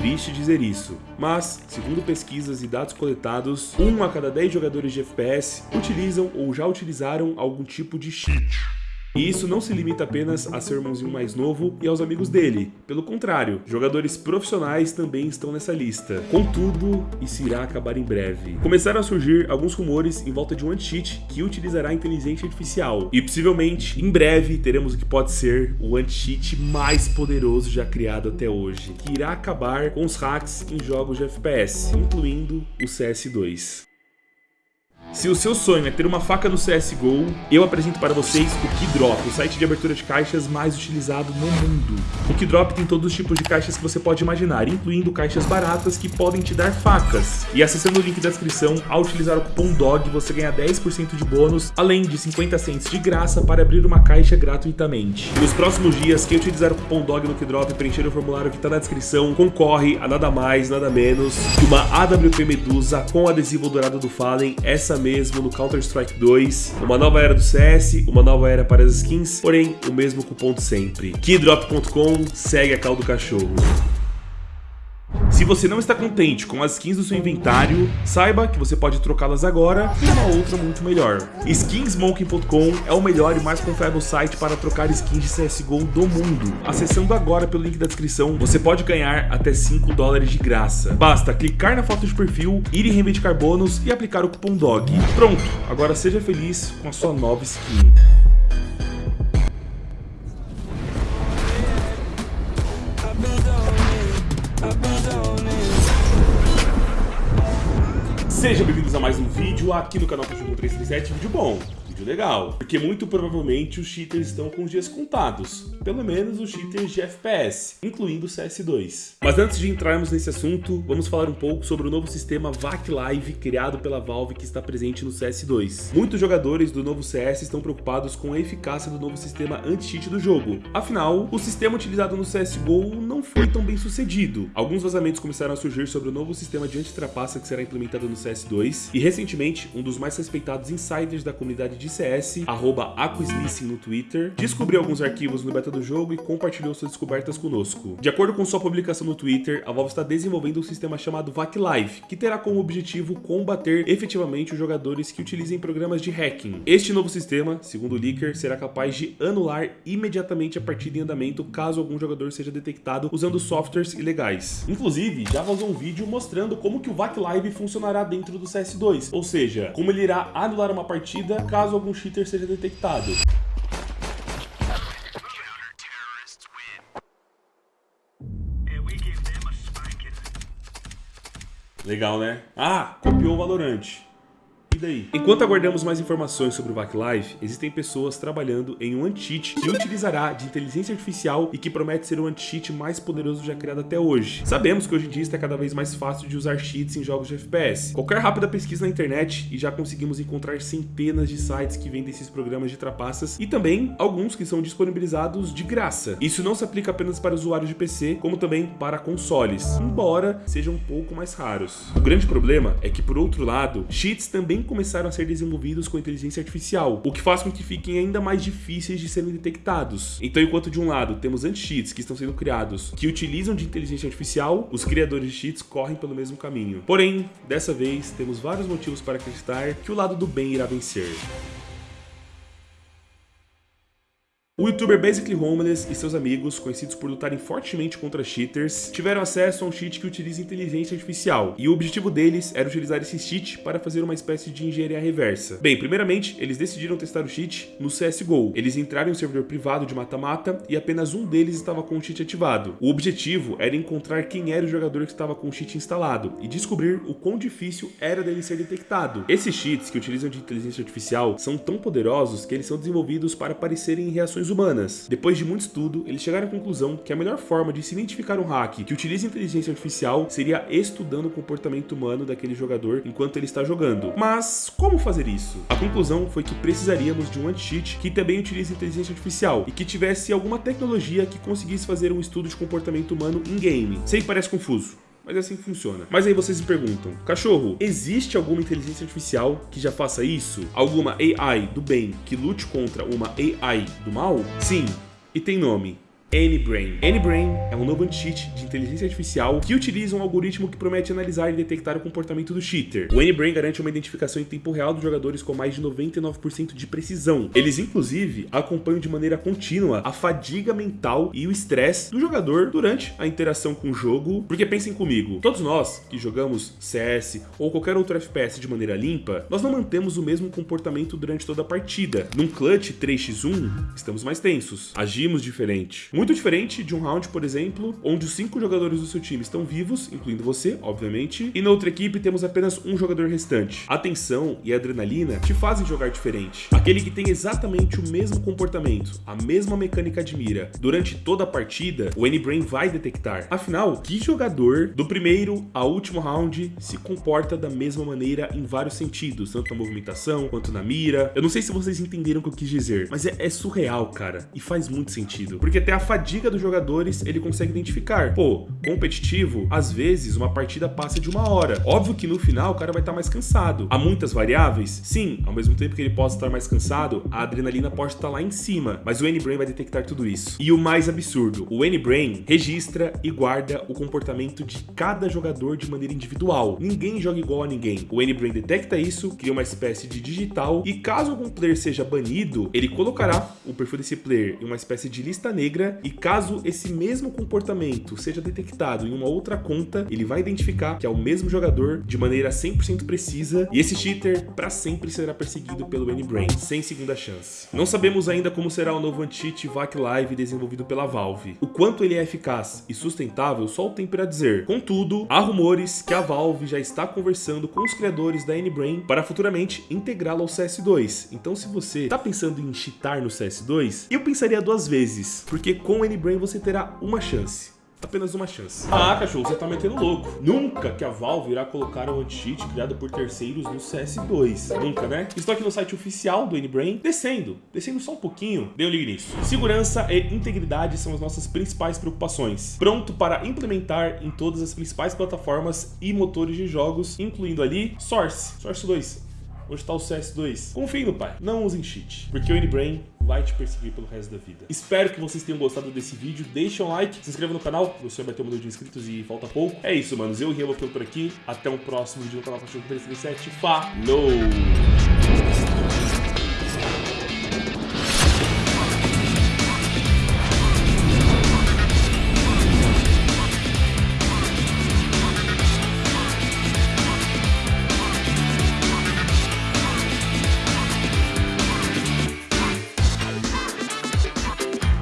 triste dizer isso, mas, segundo pesquisas e dados coletados, 1 a cada 10 jogadores de FPS utilizam ou já utilizaram algum tipo de cheat. E isso não se limita apenas a seu irmãozinho mais novo e aos amigos dele. Pelo contrário, jogadores profissionais também estão nessa lista. Contudo, isso irá acabar em breve. Começaram a surgir alguns rumores em volta de um anti-cheat que utilizará inteligência artificial. E possivelmente, em breve, teremos o que pode ser o anti-cheat mais poderoso já criado até hoje, que irá acabar com os hacks em jogos de FPS, incluindo o CS2. Se o seu sonho é ter uma faca no CSGO, eu apresento para vocês o Keydrop, o site de abertura de caixas mais utilizado no mundo. O Keydrop tem todos os tipos de caixas que você pode imaginar, incluindo caixas baratas que podem te dar facas. E acessando o link da descrição, ao utilizar o cupom DOG, você ganha 10% de bônus, além de 50 cents de graça para abrir uma caixa gratuitamente. Nos próximos dias, quem utilizar o cupom DOG no Keydrop e preencher o formulário que está na descrição, concorre a nada mais, nada menos que uma AWP Medusa com adesivo dourado do Fallen, essa mesmo no Counter-Strike 2, uma nova era do CS, uma nova era para as skins, porém o mesmo cupom de sempre. Keydrop.com segue a cal do cachorro. Se você não está contente com as skins do seu inventário, saiba que você pode trocá-las agora por uma outra muito melhor. Skinsmoking.com é o melhor e mais confiável site para trocar skins de CSGO do mundo. Acessando agora pelo link da descrição, você pode ganhar até 5 dólares de graça. Basta clicar na foto de perfil, ir em reivindicar bônus e aplicar o cupom DOG. Pronto, agora seja feliz com a sua nova skin. Sejam bem-vindos a mais um vídeo aqui no canal Cachorro 337, vídeo bom vídeo legal. Porque muito provavelmente os cheaters estão com os dias contados. Pelo menos os cheaters de FPS, incluindo o CS2. Mas antes de entrarmos nesse assunto, vamos falar um pouco sobre o novo sistema VAC Live criado pela Valve que está presente no CS2. Muitos jogadores do novo CS estão preocupados com a eficácia do novo sistema anti-cheat do jogo. Afinal, o sistema utilizado no CSGO não foi tão bem sucedid. Alguns vazamentos começaram a surgir sobre o novo sistema de anti-trapaça que será implementado no CS2 e recentemente um dos mais respeitados insiders da comunidade de CS, arroba no Twitter, descobriu alguns arquivos no beta do jogo e compartilhou suas descobertas conosco. De acordo com sua publicação no Twitter, a Valve está desenvolvendo um sistema chamado VAC Live, que terá como objetivo combater efetivamente os jogadores que utilizem programas de hacking. Este novo sistema, segundo o leaker, será capaz de anular imediatamente a partida em andamento caso algum jogador seja detectado usando softwares ilegais. Inclusive, já vazou um vídeo mostrando como que o VAC Live funcionará dentro do CS2, ou seja, como ele irá anular uma partida caso algum cheater seja detectado. Legal, né? Ah, copiou o Valorante daí? Enquanto aguardamos mais informações sobre o VAC Live, existem pessoas trabalhando em um anti-cheat que utilizará de inteligência artificial e que promete ser o anti-cheat mais poderoso já criado até hoje. Sabemos que hoje em dia está cada vez mais fácil de usar cheats em jogos de FPS. Qualquer rápida pesquisa na internet e já conseguimos encontrar centenas de sites que vendem esses programas de trapaças e também alguns que são disponibilizados de graça. Isso não se aplica apenas para usuários de PC, como também para consoles, embora sejam um pouco mais raros. O grande problema é que, por outro lado, cheats também começaram a ser desenvolvidos com inteligência artificial, o que faz com que fiquem ainda mais difíceis de serem detectados. Então, enquanto de um lado temos anti-cheats que estão sendo criados que utilizam de inteligência artificial, os criadores de cheats correm pelo mesmo caminho. Porém, dessa vez, temos vários motivos para acreditar que o lado do bem irá vencer. O youtuber Basically Homeless e seus amigos, conhecidos por lutarem fortemente contra cheaters, tiveram acesso a um cheat que utiliza inteligência artificial, e o objetivo deles era utilizar esse cheat para fazer uma espécie de engenharia reversa. Bem, primeiramente, eles decidiram testar o cheat no CSGO. Eles entraram em um servidor privado de mata-mata e apenas um deles estava com o cheat ativado. O objetivo era encontrar quem era o jogador que estava com o cheat instalado e descobrir o quão difícil era dele ser detectado. Esses cheats que utilizam de inteligência artificial são tão poderosos que eles são desenvolvidos para aparecerem em reações humanas. Depois de muito estudo, eles chegaram à conclusão que a melhor forma de se identificar um hack que utiliza inteligência artificial seria estudando o comportamento humano daquele jogador enquanto ele está jogando. Mas como fazer isso? A conclusão foi que precisaríamos de um anti-cheat que também utilize inteligência artificial e que tivesse alguma tecnologia que conseguisse fazer um estudo de comportamento humano in-game. Sei que parece confuso, mas é assim que funciona. Mas aí vocês me perguntam, cachorro, existe alguma inteligência artificial que já faça isso? Alguma AI do bem que lute contra uma AI do mal? Sim, e tem nome. N-Brain. N-Brain é um novo anti-cheat de inteligência artificial que utiliza um algoritmo que promete analisar e detectar o comportamento do cheater. O N-Brain garante uma identificação em tempo real dos jogadores com mais de 99% de precisão. Eles, inclusive, acompanham de maneira contínua a fadiga mental e o estresse do jogador durante a interação com o jogo. Porque pensem comigo, todos nós que jogamos CS ou qualquer outro FPS de maneira limpa, nós não mantemos o mesmo comportamento durante toda a partida. Num clutch 3x1, estamos mais tensos, agimos diferente. Muito diferente de um round, por exemplo, onde os cinco jogadores do seu time estão vivos, incluindo você, obviamente, e na outra equipe temos apenas um jogador restante. A tensão e a adrenalina te fazem jogar diferente. Aquele que tem exatamente o mesmo comportamento, a mesma mecânica de mira, durante toda a partida, o N-Brain vai detectar. Afinal, que jogador do primeiro ao último round se comporta da mesma maneira em vários sentidos, tanto na movimentação quanto na mira. Eu não sei se vocês entenderam o que eu quis dizer, mas é, é surreal, cara, e faz muito sentido. Porque até a fadiga dos jogadores ele consegue identificar. Pô, competitivo, às vezes uma partida passa de uma hora. Óbvio que no final o cara vai estar mais cansado. Há muitas variáveis? Sim, ao mesmo tempo que ele possa estar mais cansado, a adrenalina pode estar lá em cima, mas o N-Brain vai detectar tudo isso. E o mais absurdo, o N-Brain registra e guarda o comportamento de cada jogador de maneira individual. Ninguém joga igual a ninguém. O N-Brain detecta isso, cria uma espécie de digital e caso algum player seja banido, ele colocará o perfil desse player em uma espécie de lista negra e caso esse mesmo comportamento seja detectado em uma outra conta, ele vai identificar que é o mesmo jogador de maneira 100% precisa e esse cheater para sempre será perseguido pelo N-Brain, sem segunda chance. Não sabemos ainda como será o novo anti-cheat VAC Live desenvolvido pela Valve. O quanto ele é eficaz e sustentável só o tempo irá dizer. Contudo, há rumores que a Valve já está conversando com os criadores da N-Brain para futuramente integrá-la ao CS2. Então se você está pensando em cheatar no CS2, eu pensaria duas vezes, porque com o N-Brain você terá uma chance apenas uma chance. Ah, cachorro, você tá metendo louco. Nunca que a Valve irá colocar um anti-cheat criado por terceiros no CS2. Nunca, né? Estou aqui no site oficial do N-Brain, descendo, descendo só um pouquinho, dê um ligue nisso. Segurança e integridade são as nossas principais preocupações. Pronto para implementar em todas as principais plataformas e motores de jogos, incluindo ali Source, Source 2. Onde está o CS2? Confie no pai, não usem cheat, porque o N-Brain vai te perseguir pelo resto da vida. Espero que vocês tenham gostado desse vídeo. Deixa um like, se inscreva no canal, você vai ter um número de inscritos e falta pouco. É isso, manos. Eu o Rian por aqui. Até o próximo vídeo no canal Cachorro 337. Falou!